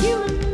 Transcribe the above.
human